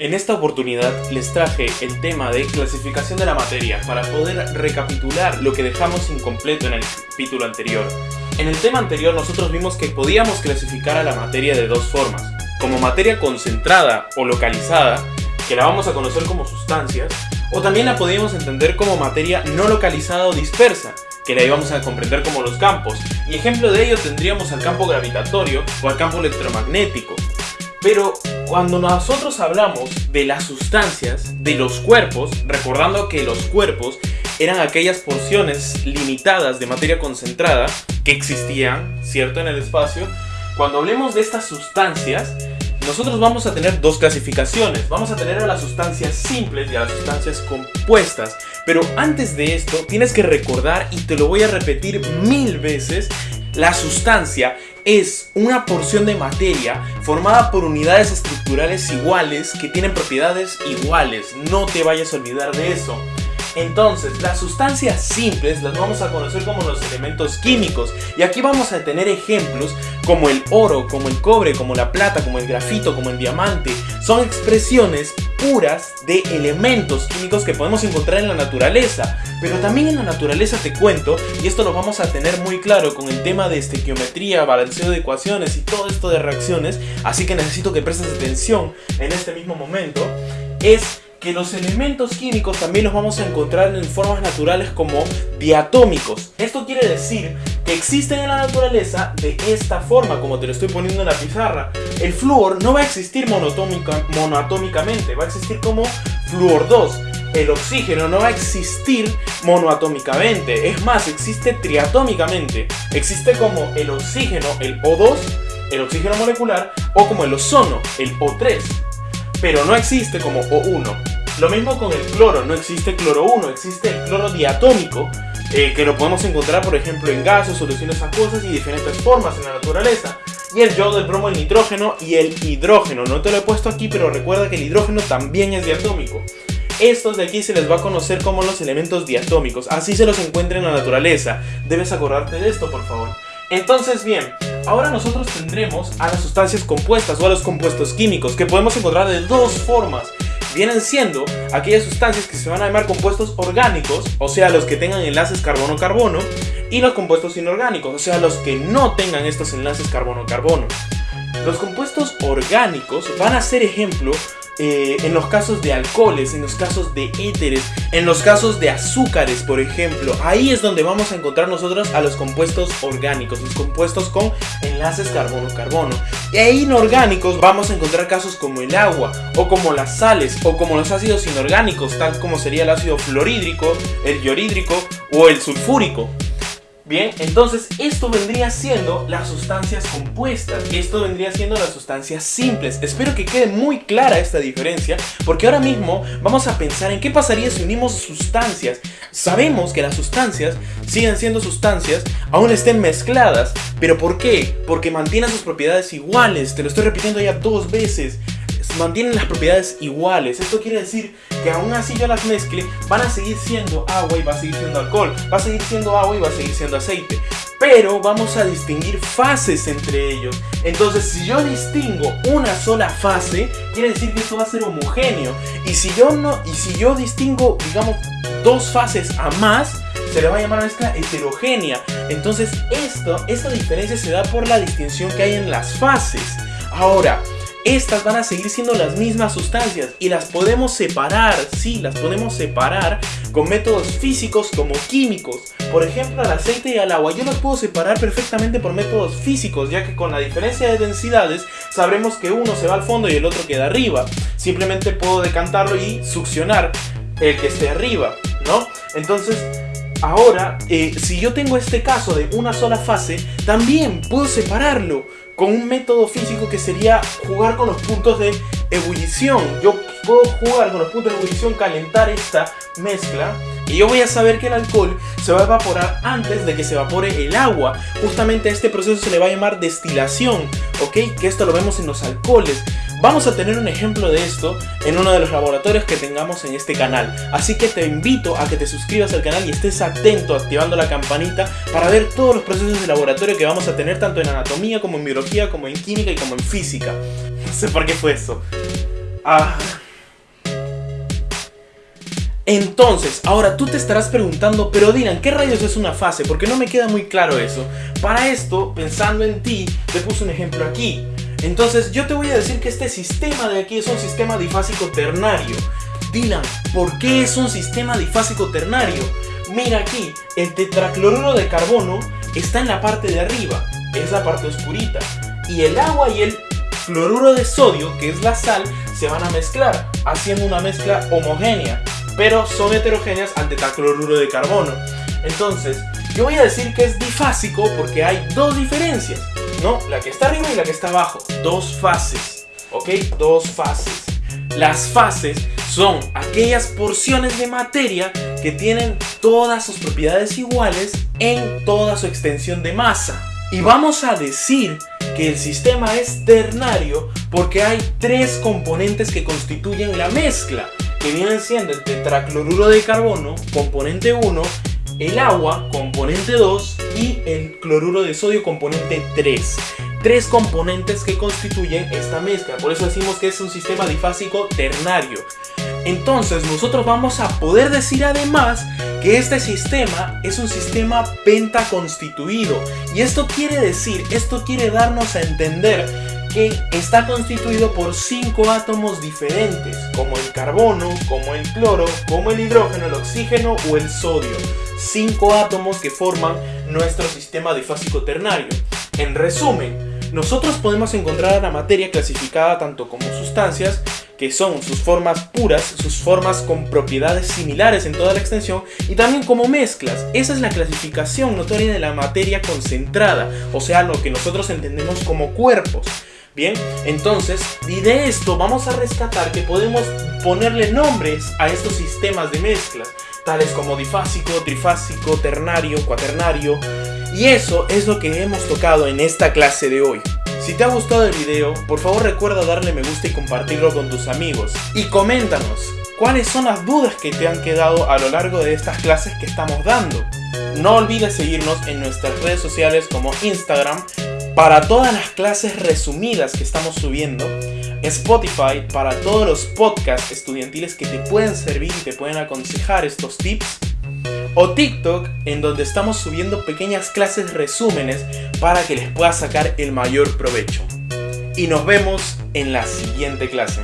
En esta oportunidad les traje el tema de clasificación de la materia para poder recapitular lo que dejamos incompleto en el capítulo anterior. En el tema anterior nosotros vimos que podíamos clasificar a la materia de dos formas, como materia concentrada o localizada, que la vamos a conocer como sustancias, o también la podíamos entender como materia no localizada o dispersa, que la íbamos a comprender como los campos, y ejemplo de ello tendríamos al campo gravitatorio o al campo electromagnético. Pero cuando nosotros hablamos de las sustancias, de los cuerpos, recordando que los cuerpos eran aquellas porciones limitadas de materia concentrada que existían, ¿cierto?, en el espacio, cuando hablemos de estas sustancias, nosotros vamos a tener dos clasificaciones. Vamos a tener a las sustancias simples y a las sustancias compuestas. Pero antes de esto, tienes que recordar, y te lo voy a repetir mil veces, la sustancia es una porción de materia formada por unidades estructurales iguales que tienen propiedades iguales. No te vayas a olvidar de eso. Entonces, las sustancias simples las vamos a conocer como los elementos químicos. Y aquí vamos a tener ejemplos como el oro, como el cobre, como la plata, como el grafito, como el diamante. Son expresiones de elementos químicos que podemos encontrar en la naturaleza. Pero también en la naturaleza te cuento, y esto lo vamos a tener muy claro con el tema de estequiometría, balanceo de ecuaciones y todo esto de reacciones, así que necesito que prestes atención en este mismo momento, es que los elementos químicos también los vamos a encontrar en formas naturales como diatómicos. Esto quiere decir existen en la naturaleza de esta forma, como te lo estoy poniendo en la pizarra. El flúor no va a existir monoatómicamente, va a existir como flúor 2. El oxígeno no va a existir monoatómicamente, es más, existe triatómicamente. Existe como el oxígeno, el O2, el oxígeno molecular, o como el ozono, el O3 pero no existe como O1. Lo mismo con el cloro, no existe cloro 1, existe el cloro diatómico, eh, que lo podemos encontrar por ejemplo en gases, soluciones acuosas y diferentes formas en la naturaleza. Y el yodo, el bromo, el nitrógeno y el hidrógeno. No te lo he puesto aquí, pero recuerda que el hidrógeno también es diatómico. Estos de aquí se les va a conocer como los elementos diatómicos, así se los encuentra en la naturaleza. Debes acordarte de esto, por favor. Entonces, bien, ahora nosotros tendremos a las sustancias compuestas o a los compuestos químicos, que podemos encontrar de dos formas vienen siendo aquellas sustancias que se van a llamar compuestos orgánicos, o sea, los que tengan enlaces carbono-carbono, y los compuestos inorgánicos, o sea, los que no tengan estos enlaces carbono-carbono. Los compuestos orgánicos van a ser ejemplo eh, en los casos de alcoholes, en los casos de éteres, en los casos de azúcares, por ejemplo. Ahí es donde vamos a encontrar nosotros a los compuestos orgánicos, los compuestos con enlaces carbono-carbono. Ahí inorgánicos vamos a encontrar casos como el agua, o como las sales, o como los ácidos inorgánicos, tal como sería el ácido fluorhídrico, el iorídrico o el sulfúrico. Bien, entonces esto vendría siendo las sustancias compuestas, esto vendría siendo las sustancias simples. Espero que quede muy clara esta diferencia, porque ahora mismo vamos a pensar en qué pasaría si unimos sustancias. Sabemos que las sustancias siguen siendo sustancias, aún estén mezcladas, pero ¿por qué? Porque mantienen sus propiedades iguales, te lo estoy repitiendo ya dos veces mantienen las propiedades iguales. Esto quiere decir que aún así yo las mezcle, van a seguir siendo agua y va a seguir siendo alcohol, va a seguir siendo agua y va a seguir siendo aceite. Pero vamos a distinguir fases entre ellos. Entonces, si yo distingo una sola fase, quiere decir que esto va a ser homogéneo. Y si yo no, y si yo distingo, digamos, dos fases a más, se le va a llamar mezcla heterogénea. Entonces, esto, esta diferencia se da por la distinción que hay en las fases. Ahora, estas van a seguir siendo las mismas sustancias y las podemos separar, sí, las podemos separar con métodos físicos como químicos. Por ejemplo, al aceite y al agua yo los puedo separar perfectamente por métodos físicos, ya que con la diferencia de densidades sabremos que uno se va al fondo y el otro queda arriba. Simplemente puedo decantarlo y succionar el que esté arriba, ¿no? Entonces, ahora, eh, si yo tengo este caso de una sola fase, también puedo separarlo con un método físico que sería jugar con los puntos de ebullición. Yo puedo jugar con los puntos de ebullición, calentar esta mezcla y yo voy a saber que el alcohol se va a evaporar antes de que se evapore el agua. Justamente a este proceso se le va a llamar destilación, ¿ok? Que esto lo vemos en los alcoholes. Vamos a tener un ejemplo de esto en uno de los laboratorios que tengamos en este canal. Así que te invito a que te suscribas al canal y estés atento activando la campanita para ver todos los procesos de laboratorio que vamos a tener tanto en anatomía como en biología, como en química y como en física. No sé por qué fue eso. Ah, Entonces, ahora tú te estarás preguntando, pero Dylan, ¿qué rayos es una fase? Porque no me queda muy claro eso. Para esto, pensando en ti, te puse un ejemplo aquí. Entonces, yo te voy a decir que este sistema de aquí es un sistema difásico ternario. Dylan, ¿por qué es un sistema difásico ternario? Mira aquí, el tetracloruro de carbono está en la parte de arriba, es la parte oscurita. Y el agua y el cloruro de sodio, que es la sal, se van a mezclar, haciendo una mezcla homogénea pero son heterogéneas al tetracloruro de carbono. Entonces, yo voy a decir que es difásico porque hay dos diferencias, ¿no? La que está arriba y la que está abajo. Dos fases, ¿ok? Dos fases. Las fases son aquellas porciones de materia que tienen todas sus propiedades iguales en toda su extensión de masa. Y vamos a decir que el sistema es ternario porque hay tres componentes que constituyen la mezcla que vienen siendo el tetracloruro de carbono, componente 1, el agua, componente 2, y el cloruro de sodio, componente 3. Tres componentes que constituyen esta mezcla, por eso decimos que es un sistema difásico ternario. Entonces nosotros vamos a poder decir además que este sistema es un sistema pentaconstituido. Y esto quiere decir, esto quiere darnos a entender que está constituido por cinco átomos diferentes, como el carbono, como el cloro, como el hidrógeno, el oxígeno o el sodio. Cinco átomos que forman nuestro sistema difásico ternario. En resumen, nosotros podemos encontrar la materia clasificada tanto como sustancias, que son sus formas puras, sus formas con propiedades similares en toda la extensión, y también como mezclas. Esa es la clasificación notoria de la materia concentrada, o sea, lo que nosotros entendemos como cuerpos. Bien, entonces, y de esto vamos a rescatar que podemos ponerle nombres a estos sistemas de mezclas, tales como difásico, trifásico, ternario, cuaternario, y eso es lo que hemos tocado en esta clase de hoy. Si te ha gustado el video, por favor recuerda darle me gusta y compartirlo con tus amigos. Y coméntanos, ¿cuáles son las dudas que te han quedado a lo largo de estas clases que estamos dando? No olvides seguirnos en nuestras redes sociales como Instagram, para todas las clases resumidas que estamos subiendo, Spotify para todos los podcasts estudiantiles que te pueden servir y te pueden aconsejar estos tips, o TikTok en donde estamos subiendo pequeñas clases resúmenes para que les puedas sacar el mayor provecho. Y nos vemos en la siguiente clase.